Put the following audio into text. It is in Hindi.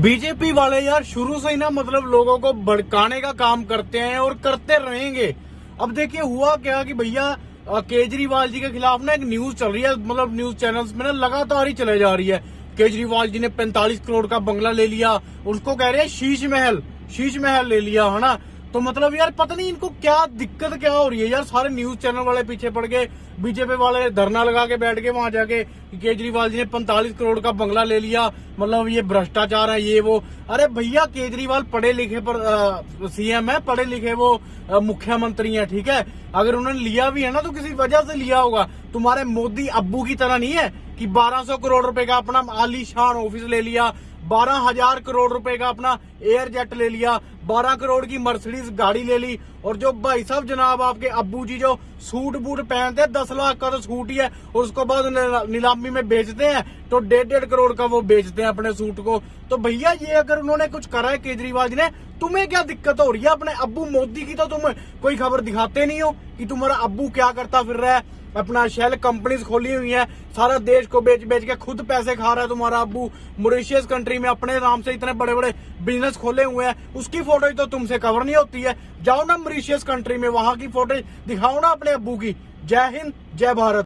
बीजेपी वाले यार शुरू से ही ना मतलब लोगों को भड़काने का काम करते हैं और करते रहेंगे। अब देखिए हुआ क्या कि भैया केजरीवाल जी के खिलाफ ना एक न्यूज़ चल रही है मतलब न्यूज़ चैनल्स में ना लगातार ही चले जा रही है। केजरीवाल जी ने 45 करोड़ का बंगला ले लिया, उसको कह रहे हैं शीश महल शीश महल ले लिया, है ना? तो मतलब यार पता नहीं इनको क्या दिक्कत क्या हो रही है यार। सारे न्यूज़ चैनल वाले पीछे पड़ गए बीजेपी वाले धरना लगा के बैठ गए वहाँ जाके केजरीवाल जी ने 45 करोड़ का बंगला ले लिया मतलब ये भ्रष्टाचार है, ये वो। अरे भैया, केजरीवाल पढ़े लिखे पर सीएम है, पढ़े लिखे वो मुख्यमंत्री है, ठीक है? अगर उन्होंने लिया भी है ना तो किसी वजह से लिया होगा। तुम्हारे मोदी अब्बू की तरह नहीं है कि 1200 करोड़ रुपए का अपना आलीशान ऑफ़िस ले लिया, बारह हज़ार करोड़ रुपए का अपना एयर जेट ले लिया बारह करोड़ की मर्सिडीज गाड़ी ले ली और जो भाई साहब जनाब आपके अब्बू जी जो सूट बूट पहनते हैं, दस लाख का तो सूट ही है और उसको बाद नीलामी में बेचते हैं तो डेढ़ डेढ़ करोड़ का वो बेचते हैं अपने सूट को। तो भैया ये अगर उन्होंने कुछ करा है केजरीवाल जी ने, तुम्हें क्या दिक्कत हो रही है? अपने अब्बू मोदी की तो तुम कोई खबर दिखाते नहीं हो कि तुम्हारा अब्बू क्या करता फिर रहा है? अपना शेल कंपनीज़ खोली हुई है, सारा देश को बेच बेच के खुद पैसे खा रहा है तुम्हारा अब्बू। मॉरिशियस कंट्री में अपने नाम से इतने बड़े बड़े बिज़नेस खोले हुए हैं, उसकी फ़ोटो तो तुमसे कवर नहीं होती है। जाओ ना मॉरिशियस कंट्री में, वहाँ की फोटेज दिखाओ ना अपने अबू की। जय हिंद, जय भारत।